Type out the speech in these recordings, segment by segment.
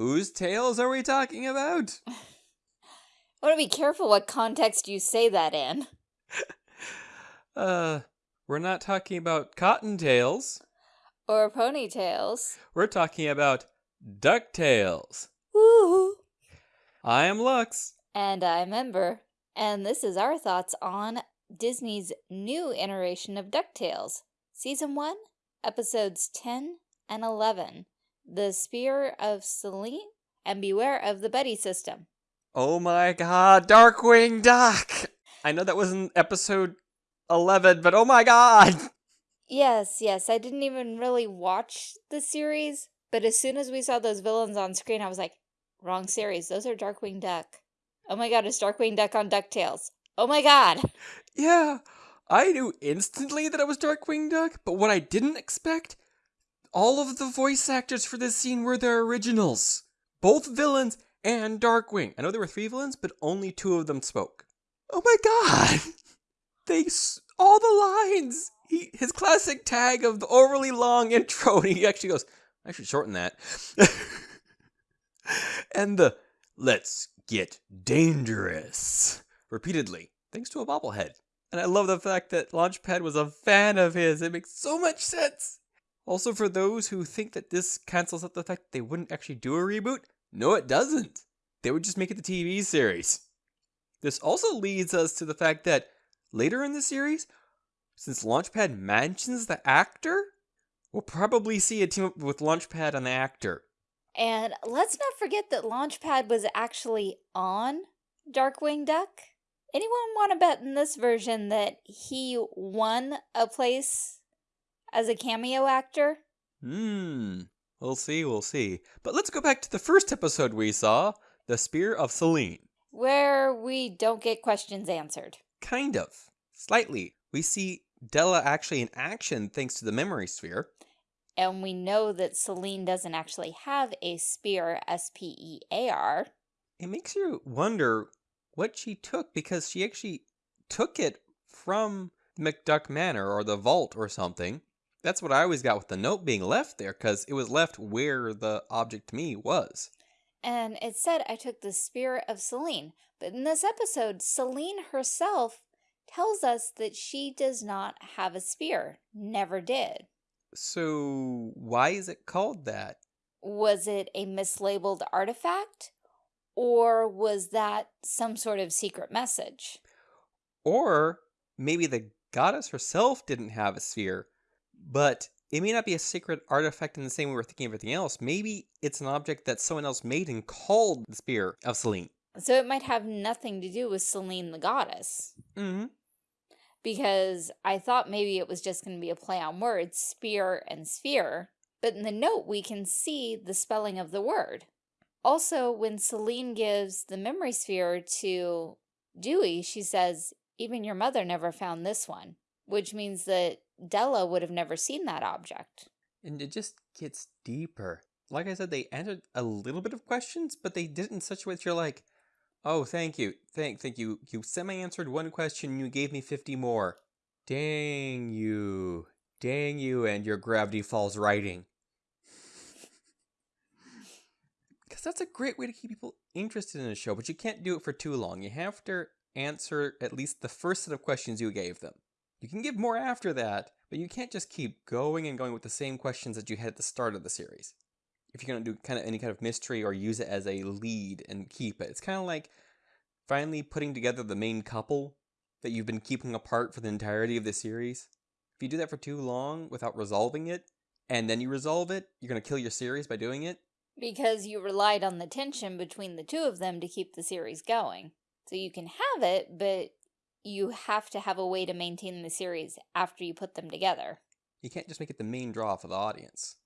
Whose tales are we talking about? I want to be careful what context you say that in. uh, we're not talking about cottontails. Or ponytails. We're talking about DuckTales. Woo! I am Lux. And I'm Ember. And this is our thoughts on Disney's new iteration of DuckTales. Season 1, Episodes 10 and 11. The Spear of Selene and Beware of the Buddy System. Oh my god, Darkwing Duck! I know that was in episode 11, but oh my god! Yes, yes, I didn't even really watch the series, but as soon as we saw those villains on screen, I was like, wrong series, those are Darkwing Duck. Oh my god, it's Darkwing Duck on DuckTales. Oh my god! Yeah, I knew instantly that it was Darkwing Duck, but what I didn't expect, all of the voice actors for this scene were their originals. Both villains and Darkwing. I know there were three villains, but only two of them spoke. Oh my god! They, all the lines! He, his classic tag of the overly long intro, and he actually goes, I should shorten that. and the, let's get dangerous, repeatedly, thanks to a bobblehead. And I love the fact that Launchpad was a fan of his. It makes so much sense. Also, for those who think that this cancels out the fact they wouldn't actually do a reboot, no, it doesn't. They would just make it the TV series. This also leads us to the fact that later in the series, since Launchpad mentions the actor, we'll probably see a team up with Launchpad and the actor. And let's not forget that Launchpad was actually on Darkwing Duck. Anyone want to bet in this version that he won a place as a cameo actor? Hmm. We'll see, we'll see. But let's go back to the first episode we saw, The Spear of Selene. Where we don't get questions answered. Kind of. Slightly. We see Della actually in action thanks to the memory sphere. And we know that Selene doesn't actually have a spear, S-P-E-A-R. It makes you wonder what she took because she actually took it from McDuck Manor or the vault or something. That's what I always got with the note being left there because it was left where the object to me was. And it said I took the spirit of Selene. But in this episode, Selene herself tells us that she does not have a spear. Never did. So why is it called that? Was it a mislabeled artifact? Or was that some sort of secret message? Or maybe the goddess herself didn't have a sphere, but it may not be a sacred artifact in the same way we're thinking of everything else. Maybe it's an object that someone else made and called the Spear of Selene. So it might have nothing to do with Selene the goddess. Mm-hmm. Because I thought maybe it was just going to be a play on words, spear and sphere. But in the note, we can see the spelling of the word. Also, when Selene gives the memory sphere to Dewey, she says, even your mother never found this one, which means that Della would have never seen that object. And it just gets deeper. Like I said, they answered a little bit of questions, but they did it in such a way that you're like, oh, thank you, thank, thank you. You semi-answered one question, you gave me 50 more. Dang you. Dang you and your Gravity Falls writing. Because that's a great way to keep people interested in a show, but you can't do it for too long. You have to answer at least the first set of questions you gave them. You can give more after that, but you can't just keep going and going with the same questions that you had at the start of the series. If you're going to do kind of any kind of mystery or use it as a lead and keep it, it's kind of like finally putting together the main couple that you've been keeping apart for the entirety of the series. If you do that for too long without resolving it, and then you resolve it, you're going to kill your series by doing it. Because you relied on the tension between the two of them to keep the series going. So you can have it, but you have to have a way to maintain the series after you put them together. You can't just make it the main draw for the audience.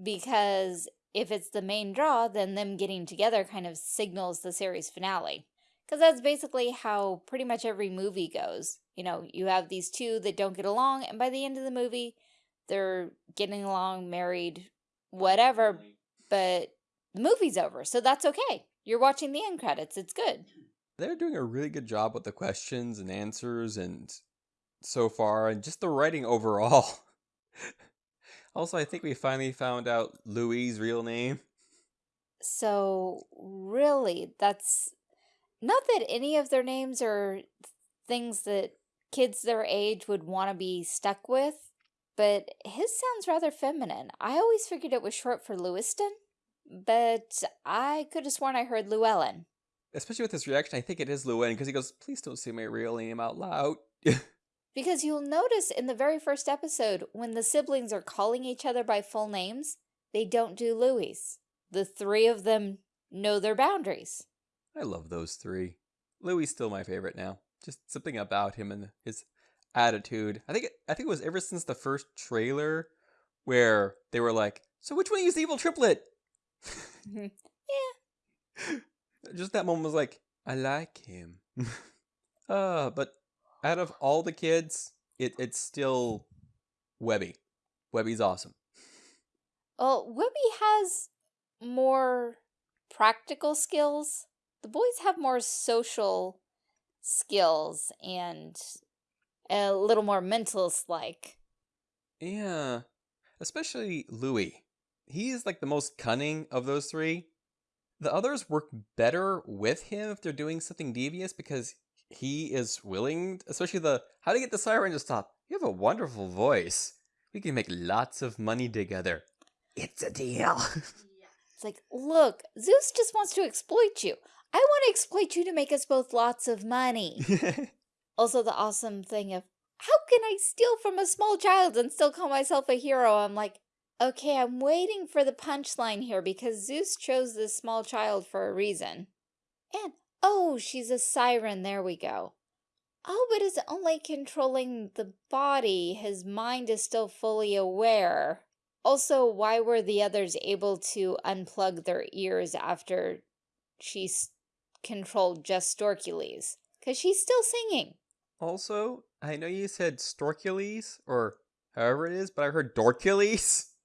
Because if it's the main draw, then them getting together kind of signals the series finale. Because that's basically how pretty much every movie goes. You know, you have these two that don't get along, and by the end of the movie, they're getting along, married, whatever, but the movie's over, so that's okay. You're watching the end credits, it's good they're doing a really good job with the questions and answers and so far and just the writing overall. also, I think we finally found out Louie's real name. So, really, that's not that any of their names are things that kids their age would want to be stuck with, but his sounds rather feminine. I always figured it was short for Lewiston, but I could have sworn I heard Llewellyn. Especially with his reaction, I think it is Llewellyn because he goes, please don't say my real name out loud. because you'll notice in the very first episode, when the siblings are calling each other by full names, they don't do Louie. The three of them know their boundaries. I love those three. Louie still my favorite now. Just something about him and his attitude. I think it, I think it was ever since the first trailer where they were like, "So which one is the evil triplet?" Yeah. Just that moment was like, "I like him." uh, but out of all the kids, it it's still Webby. Webby's awesome. Well, Webby has more practical skills. The boys have more social skills and a little more mentalist-like. Yeah, especially Louie. He is like the most cunning of those three. The others work better with him if they're doing something devious because he is willing, especially the how to get the siren to stop. You have a wonderful voice. We can make lots of money together. It's a deal. it's like, look, Zeus just wants to exploit you. I want to exploit you to make us both lots of money. also, the awesome thing of, how can I steal from a small child and still call myself a hero? I'm like, okay, I'm waiting for the punchline here because Zeus chose this small child for a reason. And, oh, she's a siren. There we go. Oh, but it's only controlling the body. His mind is still fully aware. Also, why were the others able to unplug their ears after she controlled just Storkules? Because she's still singing. Also, I know you said Storkules, or however it is, but I heard Dorkules.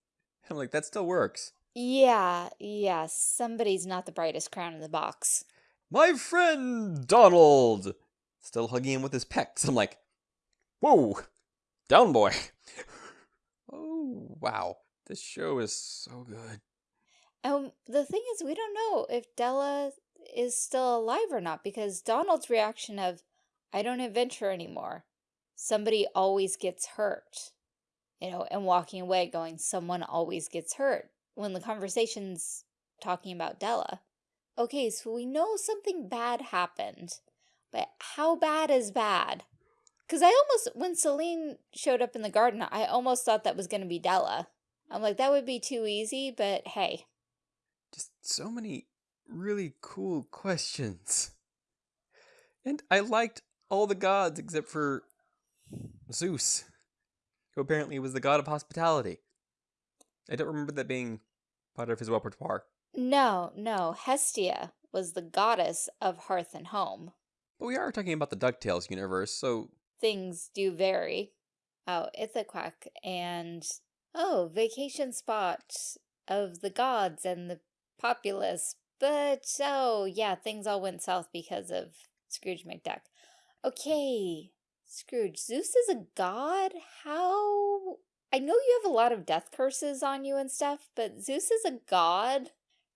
I'm like, that still works. Yeah, yeah, somebody's not the brightest crown in the box. My friend Donald! Still hugging him with his pecs. I'm like, whoa, down boy. oh, wow. This show is so good. Um, the thing is, we don't know if Della is still alive or not because Donald's reaction of, I don't adventure anymore. Somebody always gets hurt. You know, and walking away going, someone always gets hurt. When the conversation's talking about Della. Okay, so we know something bad happened. But how bad is bad? Because I almost, when Selene showed up in the garden, I almost thought that was going to be Della. I'm like, that would be too easy, but hey. Just so many really cool questions. And I liked all the gods except for Zeus, who apparently was the god of hospitality. I don't remember that being part of his repertoire. No, no. Hestia was the goddess of hearth and home. But we are talking about the DuckTales universe, so... Things do vary. Oh, Ithaquack and oh, vacation spot of the gods and the populace. But, oh, yeah, things all went south because of Scrooge McDuck. Okay, Scrooge, Zeus is a god? How? I know you have a lot of death curses on you and stuff, but Zeus is a god?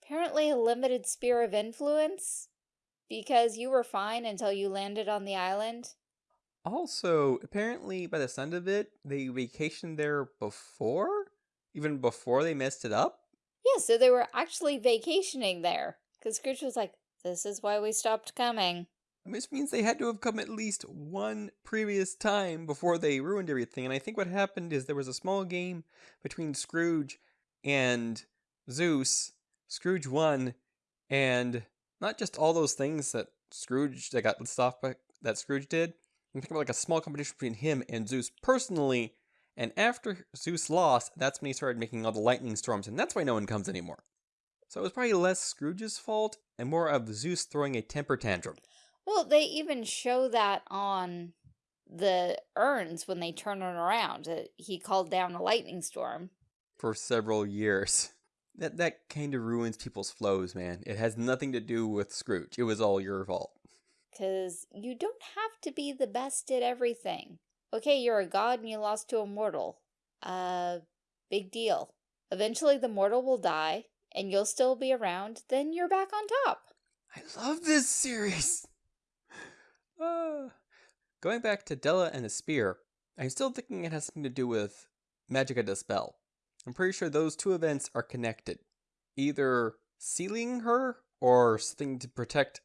Apparently a limited sphere of influence? Because you were fine until you landed on the island? Also, apparently, by the sound of it, they vacationed there before? Even before they messed it up? Yeah, so they were actually vacationing there. Because Scrooge was like, this is why we stopped coming. Which means they had to have come at least one previous time before they ruined everything. And I think what happened is there was a small game between Scrooge and Zeus. Scrooge won, and not just all those things that Scrooge that got list off by, that Scrooge did, you think about like a small competition between him and Zeus personally. And after Zeus lost, that's when he started making all the lightning storms, and that's why no one comes anymore. So it was probably less Scrooge's fault and more of Zeus throwing a temper tantrum. Well, they even show that on the urns when they turn it around. He called down a lightning storm. For several years. That, that kind of ruins people's flows, man. It has nothing to do with Scrooge. It was all your fault. Because you don't have to be the best at everything. Okay, you're a god and you lost to a mortal. Uh, big deal. Eventually the mortal will die, and you'll still be around, then you're back on top. I love this series. Uh, going back to Della and the spear, I'm still thinking it has something to do with Magica de Spell. I'm pretty sure those two events are connected. Either sealing her or something to protect.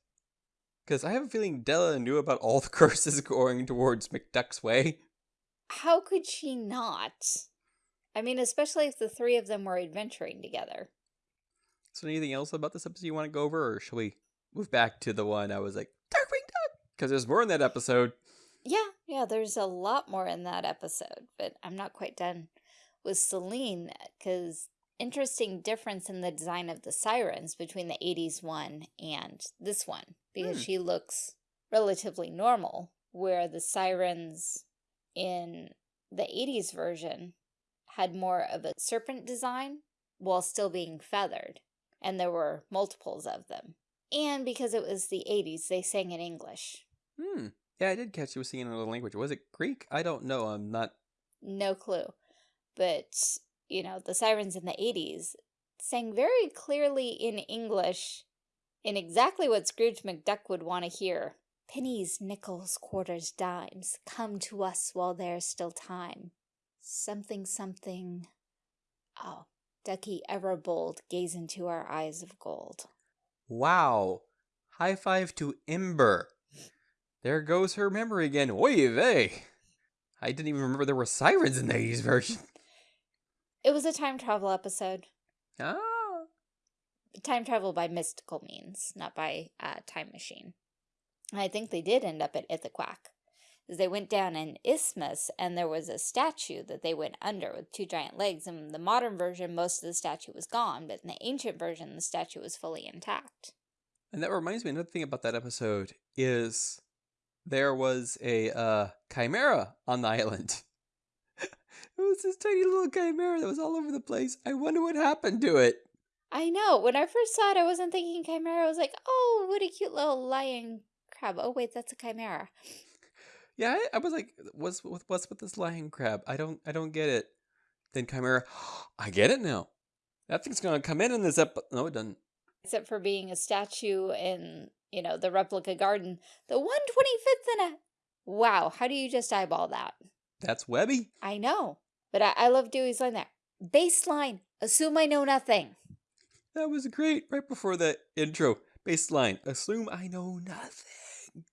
Because I have a feeling Della knew about all the curses going towards McDuck's way. How could she not? I mean, especially if the three of them were adventuring together. So anything else about this episode you want to go over, or shall we move back to the one I was like, Duck? Because there's more in that episode. Yeah, yeah, there's a lot more in that episode, but I'm not quite done with Selene, because interesting difference in the design of the sirens between the 80s one and this one, because Hmm. she looks relatively normal, where the sirens in the 80s version had more of a serpent design while still being feathered, and there were multiples of them. And because it was the 80s, they sang in English. Hmm. Yeah, I did catch you was singing in another language. Was it Greek? I don't know. I'm not. No clue. But, you know, the sirens in the 80s sang very clearly in English in exactly what Scrooge McDuck would want to hear. Pennies, nickels, quarters, dimes, come to us while there's still time. Something, something. Oh, Ducky ever bold, gaze into our eyes of gold. Wow. High five to Ember. There goes her memory again. Oy vey. I didn't even remember there were sirens in the 80s version. It was a time travel episode. Ah. time travel by mystical means, not by uh, time machine. I think they did end up at Ithaquack. They went down an isthmus and there was a statue that they went under with two giant legs. And in the modern version, most of the statue was gone, but in the ancient version, the statue was fully intact. And that reminds me, another thing about that episode is there was a uh, chimera on the island. it was this tiny little chimera that was all over the place. I wonder what happened to it. I know. When I first saw it, I wasn't thinking chimera. I was like, oh, what a cute little lion crab. Oh, wait, that's a chimera. Yeah, I, I was like, what's with what's with this lion crab? I don't I don't get it. Then chimera, I get it now. That thing's gonna come in in this episode. No, it doesn't. except for being a statue in, you know, the replica garden. The 125th in a... Wow, how do you just eyeball that? That's Webby. I know, but I, I love Dewey's line there. Baseline, assume I know nothing. That was great. Right before the intro, baseline. Assume I know nothing.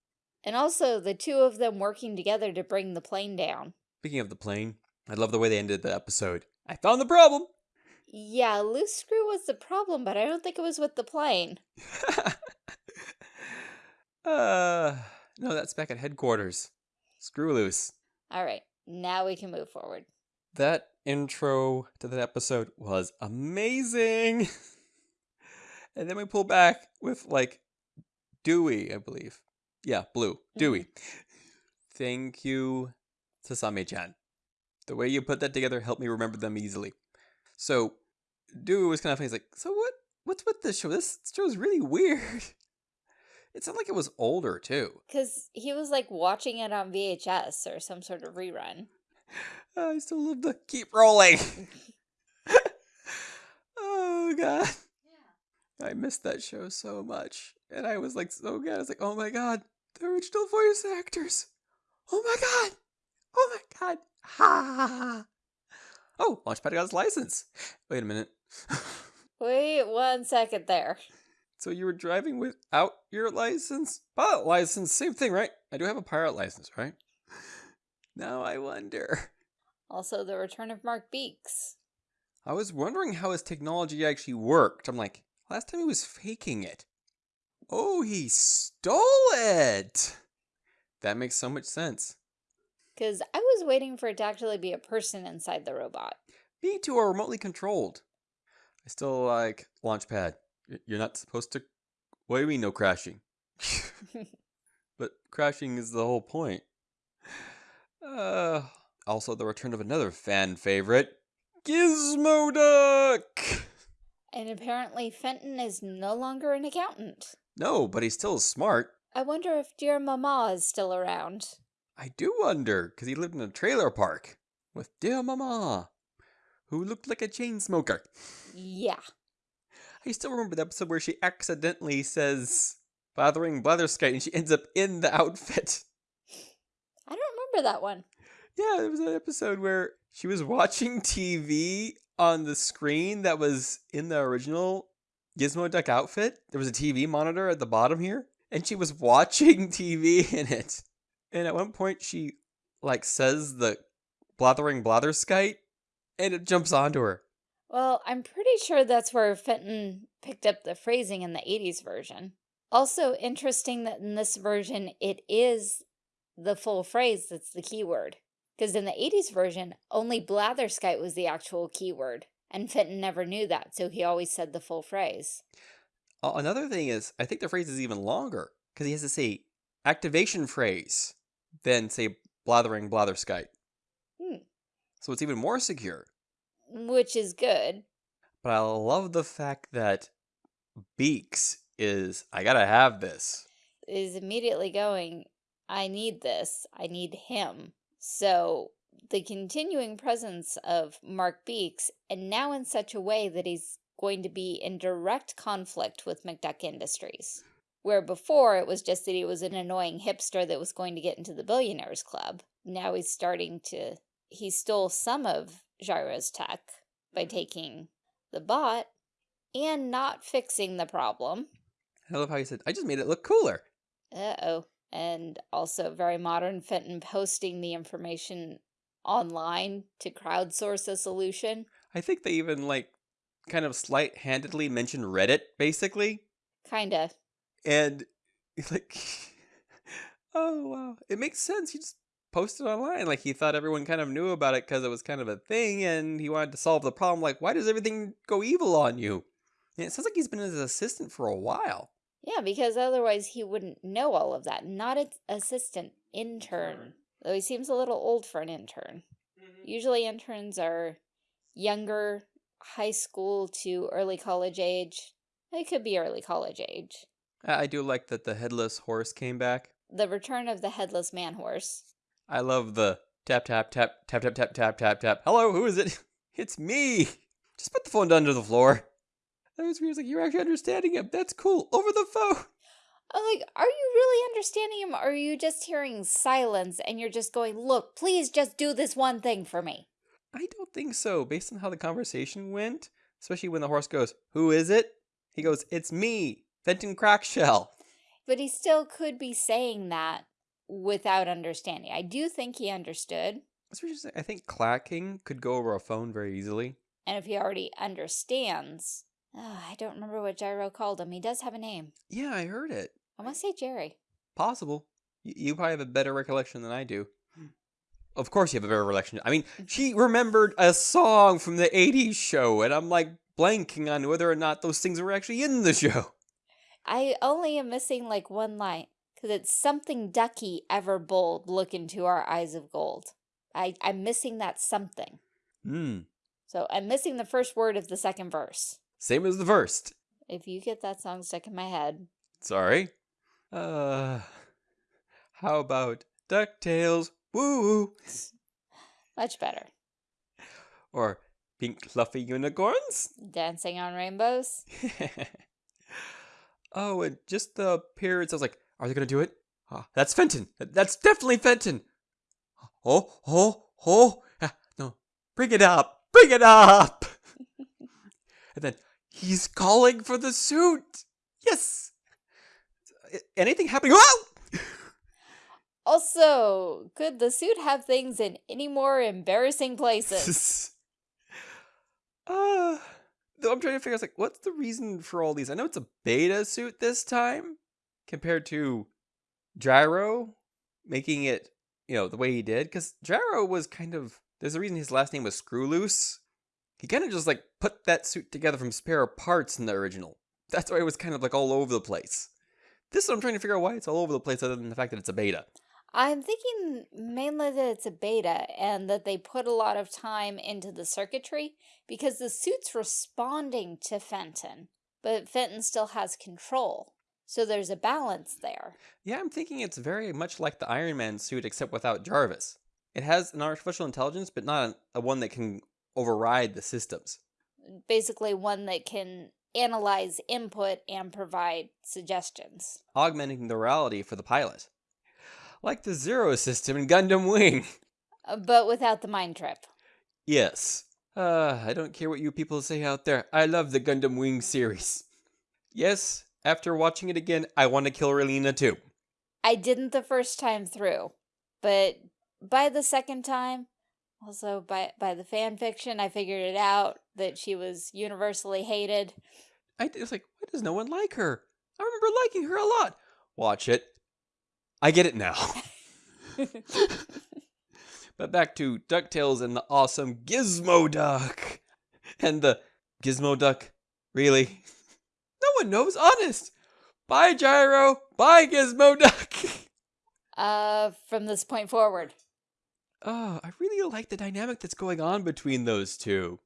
And also the two of them working together to bring the plane down. Speaking of the plane, I love the way they ended the episode. I found the problem. Yeah, loose screw was the problem, but I don't think it was with the plane. uh, no, that's back at headquarters. Screw loose. All right, now we can move forward. That intro to that episode was amazing. and then we pull back with like Dewey, I believe. Yeah, Blue. Dewey. Thank you, Sasame-chan. The way you put that together helped me remember them easily. So, Dewey was kind of funny. He's like, so what? What's with this show? This show's really weird. It sounded like it was older, too. Because he was like watching it on VHS or some sort of rerun. I still love to keep rolling. oh god. I missed that show so much. And I was like so good. I was like, oh my god, the original voice actors. Oh my god. Oh my god. Ha. Oh, Launchpad got his license. Wait a minute. Wait one second there. So you were driving without your license? Pilot license, same thing, right? I do have a pilot license, right? Now I wonder. Also, the return of Mark Beaks. I was wondering how his technology actually worked. I'm like, last time he was faking it. Oh, he stole it! That makes so much sense. Because I was waiting for it to actually be a person inside the robot. Me too are remotely controlled. I still like Launchpad. You're not supposed to. What do you mean, no crashing? but crashing is the whole point. Uh, also, the return of another fan favorite, Gizmo Duck! And apparently Fenton is no longer an accountant. No, but he's still smart. I wonder if dear Mama is still around. I do wonder, because he lived in a trailer park with dear mama, who looked like a chain smoker. Yeah. I still remember the episode where she accidentally says blathering blatherskite and she ends up in the outfit. I don't remember that one. Yeah, there was an episode where she was watching TV on the screen that was in the original Gizmo Duck outfit. There was a TV monitor at the bottom here, and she was watching TV in it. And at one point, she like says the blathering blatherskite, and it jumps onto her. Well, I'm pretty sure that's where Fenton picked up the phrasing in the 80s version. Also interesting that in this version, it is the full phrase that's the keyword. Because in the 80s version, only blatherskite was the actual keyword. And Fenton never knew that, so he always said the full phrase. Uh, another thing is, I think the phrase is even longer, because he has to say activation phrase, then say blathering blatherskite. Hmm. So it's even more secure. Which is good. But I love the fact that Beaks is, I gotta have this. Is immediately going, I need this. I need him. So the continuing presence of Mark Beaks, and now in such a way that he's going to be in direct conflict with McDuck Industries. Where before it was just that he was an annoying hipster that was going to get into the Billionaires Club. Now he's starting to, he stole some of Gyro's tech by mm-hmm. taking the bot and not fixing the problem. I love how he said, I just made it look cooler. Uh-oh. And also very modern Fenton posting the information online to crowdsource a solution. I think they even like kind of slight handedly mentioned Reddit, basically. Kinda. And like oh wow. It makes sense. You just posted online. Like he thought everyone kind of knew about it because it was kind of a thing and he wanted to solve the problem. Like, why does everything go evil on you? And it sounds like he's been his assistant for a while. Yeah, because otherwise he wouldn't know all of that. Not an assistant, intern. Though he seems a little old for an intern. Mm-hmm. Usually interns are younger, high school to early college age. It could be early college age. I I do like that the headless horse came back. The return of the headless man horse. I love the tap tap tap tap tap tap tap tap tap. Hello, who is it? It's me. Just put the phone down to the floor. That was weird. Like you're actually understanding him. That's cool. Over the phone. I'm like, are you really understanding him? Or are you just hearing silence and you're just going, look, please just do this one thing for me? I don't think so, based on how the conversation went. Especially when the horse goes, Who is it? He goes, It's me, Fenton Crackshell. But he still could be saying that without understanding. I do think he understood. That's what you're saying. I think clacking could go over a phone very easily. And if he already understands, oh, I don't remember what Gyro called him. He does have a name. Yeah, I heard it. I want to say Jerry. Possible. You probably have a better recollection than I do. Hmm. Of course you have a better recollection. I mean, mm-hmm. she remembered a song from the 80s show, and I'm like blanking on whether or not those things were actually in the show. I only am missing like one line because it's something ducky ever bold look into our eyes of gold. I, I'm missing that something. Hmm. So I'm missing the first word of the second verse. Same as the first. If you get that song stuck in my head, Sorry. Uh, how about DuckTales? Woo! much better. Or Pink Fluffy Unicorns? Dancing on Rainbows. oh, and just the appearance. I was like, are they going to do it? Ah, that's Fenton. That's definitely Fenton. Oh, oh, oh. Ah, no, bring it up. Bring it up. and then he's calling for the suit. Yes. Anything happening? Oh! Also, could the suit have things in any more embarrassing places? uh, though I'm trying to figure out, like, what's the reason for all these? I know it's a beta suit this time compared to Gyro making it, you know, the way he did. Because Gyro was kind of, there's a reason his last name was Screw Loose. He kind of just like put that suit together from spare parts in the original. That's why it was kind of like all over the place. This is what I'm trying to figure out why it's all over the place, other than the fact that it's a beta. I'm thinking mainly that it's a beta and that they put a lot of time into the circuitry because the suit's responding to Fenton, but Fenton still has control. So there's a balance there. Yeah, I'm thinking it's very much like the Iron Man suit, except without Jarvis. It has an artificial intelligence, but not a one that can override the systems. Basically one that can analyze input and provide suggestions. Augmenting the reality for the pilot. Like the Zero system in Gundam Wing. Uh, but without the mind trip. Yes. Uh, I don't care what you people say out there. I love the Gundam Wing series. Yes, after watching it again, I want to kill Relena too. I didn't the first time through, but by the second time, also by by the fan fiction, I figured it out that she was universally hated. I was like, why does no one like her? I remember liking her a lot. Watch it. I get it now. but back to DuckTales and the awesome Gizmo Duck. And the Gizmo Duck, really? No one knows, honest. Bye, Gyro. Bye, Gizmo Duck. uh, from this point forward. Oh, I really like the dynamic that's going on between those two.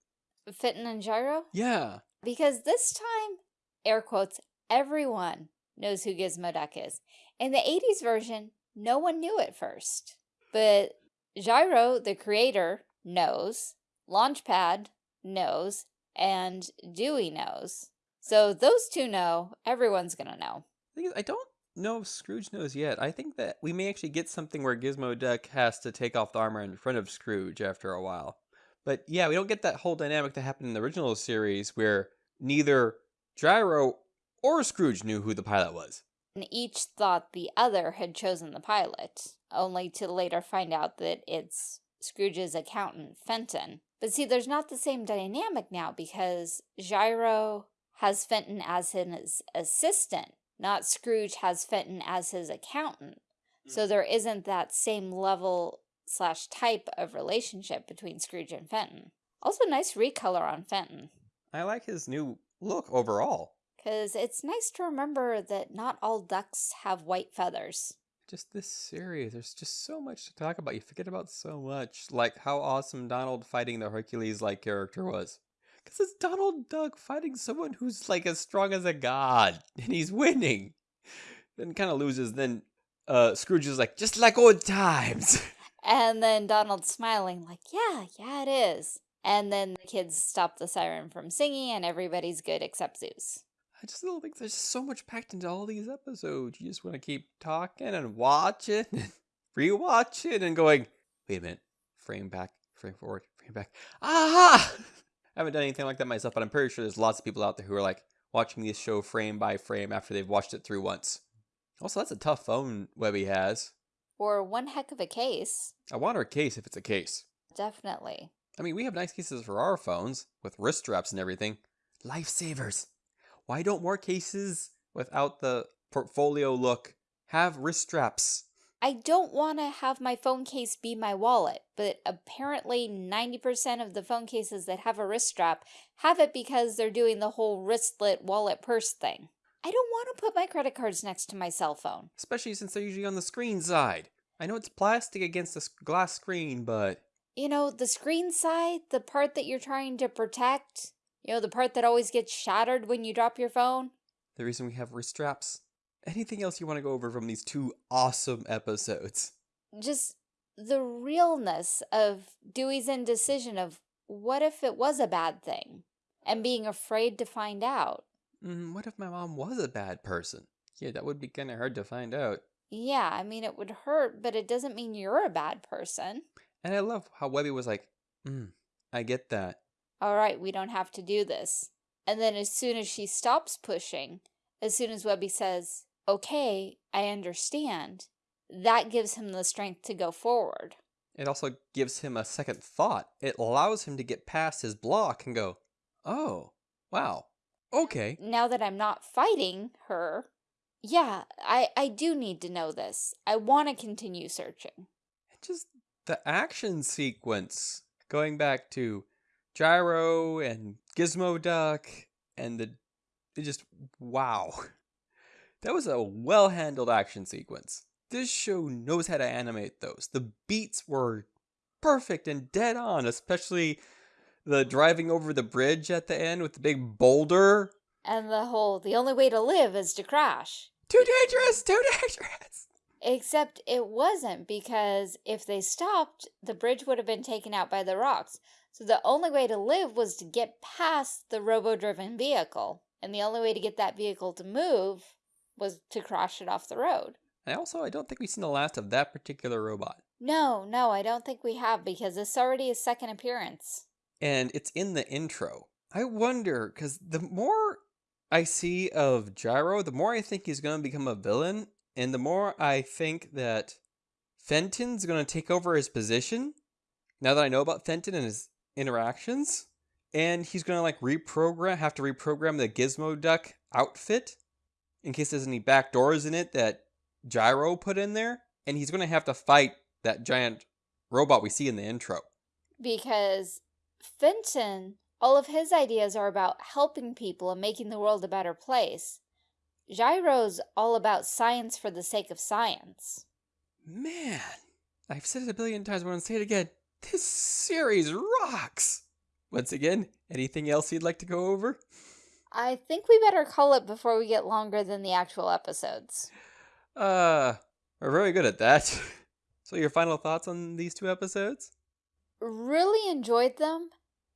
Fenton and Gyro? Yeah. Because this time, air quotes, everyone knows who Gizmo Duck is. In the 80s version, no one knew at first. But Gyro, the creator, knows, Launchpad knows, and Dewey knows. So those two know, everyone's gonna know. I don't know if Scrooge knows yet. I think that we may actually get something where Gizmo Duck has to take off the armor in front of Scrooge after a while. But yeah, we don't get that whole dynamic that happened in the original series where neither Gyro or Scrooge knew who the pilot was. And each thought the other had chosen the pilot, only to later find out that it's Scrooge's accountant, Fenton. But see, there's not the same dynamic now because Gyro has Fenton as his assistant, not Scrooge has Fenton as his accountant. So hmm. there isn't that same level slash type of relationship between Scrooge and Fenton. Also nice recolor on Fenton. I like his new look overall. Because it's nice to remember that not all ducks have white feathers. Just this series, there's just so much to talk about. You forget about so much. Like how awesome Donald fighting the Hercules-like character was. Because it's Donald Duck fighting someone who's like as strong as a god, and he's winning. Then kind of loses. Then uh, Scrooge is like, just like old times. And then Donald's smiling, like, yeah, yeah, it is. And then the kids stop the siren from singing, and everybody's good except Zeus. I just don't think there's so much packed into all these episodes. You just want to keep talking and watching and rewatching and going, wait a minute, frame back, frame forward, frame back. Aha! I haven't done anything like that myself, but I'm pretty sure there's lots of people out there who are like watching this show frame by frame after they've watched it through once. Also, that's a tough phone Webby has. Or one heck of a case. I want her case if it's a case. Definitely. I mean, we have nice cases for our phones with wrist straps and everything. Lifesavers. Why don't more cases without the portfolio look have wrist straps? I don't want to have my phone case be my wallet, but apparently 90% of the phone cases that have a wrist strap have it because they're doing the whole wristlet wallet purse thing. I don't want to put my credit cards next to my cell phone. Especially since they're usually on the screen side. I know it's plastic against the glass screen, but... You know, the screen side, the part that you're trying to protect, you know, the part that always gets shattered when you drop your phone. The reason we have wrist straps anything else you want to go over from these two awesome episodes? Just the realness of Dewey's indecision of what if it was a bad thing and being afraid to find out. Mm, what if my mom was a bad person? Yeah, that would be kind of hard to find out. Yeah, I mean, it would hurt, but it doesn't mean you're a bad person. And I love how Webby was like, mm, I get that. All right, we don't have to do this. And then as soon as she stops pushing, as soon as Webby says, okay, I understand, that gives him the strength to go forward. It also gives him a second thought. It allows him to get past his block and go, oh, wow, okay. Now that I'm not fighting her, yeah, I, I do need to know this. I want to continue searching. Just the action sequence, going back to Gyro and Gizmo Duck and the, just, wow. That was a well-handled action sequence. This show knows how to animate those. The beats were perfect and dead on, especially the driving over the bridge at the end with the big boulder. And the whole, the only way to live is to crash. Too dangerous, too dangerous. Except it wasn't because if they stopped, the bridge would have been taken out by the rocks. So the only way to live was to get past the robo-driven vehicle. And the only way to get that vehicle to move was to crash it off the road. And also, I don't think we've seen the last of that particular robot. No, no, I don't think we have because it's already a second appearance. And it's in the intro. I wonder, because the more I see of Gyro, the more I think he's going to become a villain, and the more I think that Fenton's going to take over his position. Now that I know about Fenton and his interactions, and he's going to like reprogram, have to reprogram the Gizmo Duck outfit in case there's any back doors in it that Gyro put in there, and he's going to have to fight that giant robot we see in the intro. Because Fenton, all of his ideas are about helping people and making the world a better place. Gyro's all about science for the sake of science. Man, I've said it a billion times, but I'm going to say it again. This series rocks! Once again, anything else you'd like to go over? I think we better call it before we get longer than the actual episodes. Uh, we're very good at that. So your final thoughts on these two episodes? Really enjoyed them.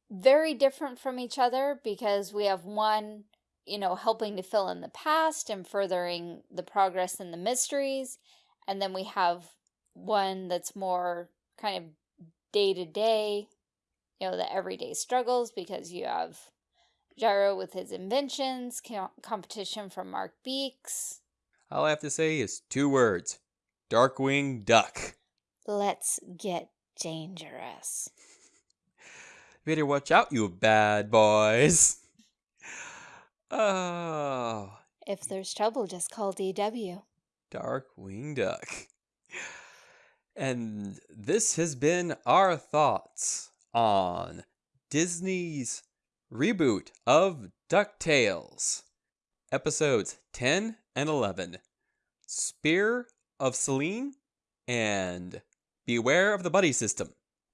Very different from each other because we have one, you know, helping to fill in the past and furthering the progress in the mysteries. And then we have one that's more kind of day to day, you know, the everyday struggles because you have Gyro with his inventions, competition from Mark Beaks. All I have to say is two words Darkwing Duck. Let's get dangerous. Better watch out, you bad boys. Oh. If there's trouble, just call DW. Darkwing Duck. And this has been our thoughts on Disney's reboot of DuckTales, episodes 10 and 11 Spear of Selene and Beware of the buddy system.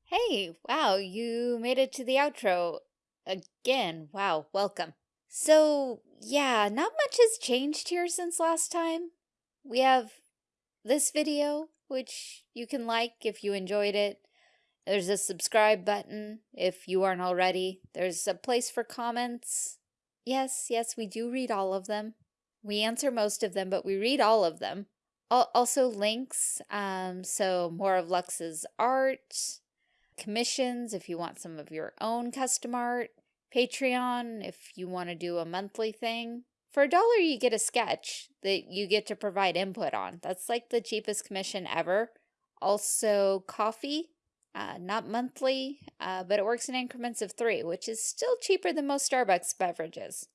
Hey, wow, you made it to the outro again. Wow, welcome. So, yeah, not much has changed here since last time. We have this video, which you can like if you enjoyed it. There's a subscribe button if you aren't already. There's a place for comments. Yes, yes, we do read all of them. We answer most of them, but we read all of them also links, um, so more of Lux's art, commissions if you want some of your own custom art, Patreon if you want to do a monthly thing. For a dollar, you get a sketch that you get to provide input on. That's like the cheapest commission ever. Also, coffee, uh, not monthly, uh, but it works in increments of three, which is still cheaper than most Starbucks beverages.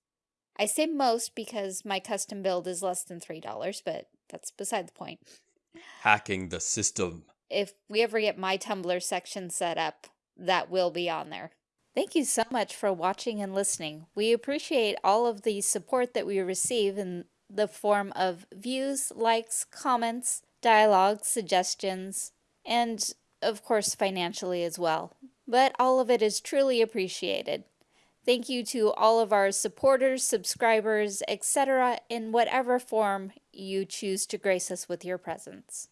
I say most because my custom build is less than $3, but that's beside the point. Hacking the system. If we ever get my Tumblr section set up, that will be on there. Thank you so much for watching and listening. We appreciate all of the support that we receive in the form of views, likes, comments, dialogue, suggestions, and of course financially as well. But all of it is truly appreciated. Thank you to all of our supporters, subscribers, etc. in whatever form you choose to grace us with your presence.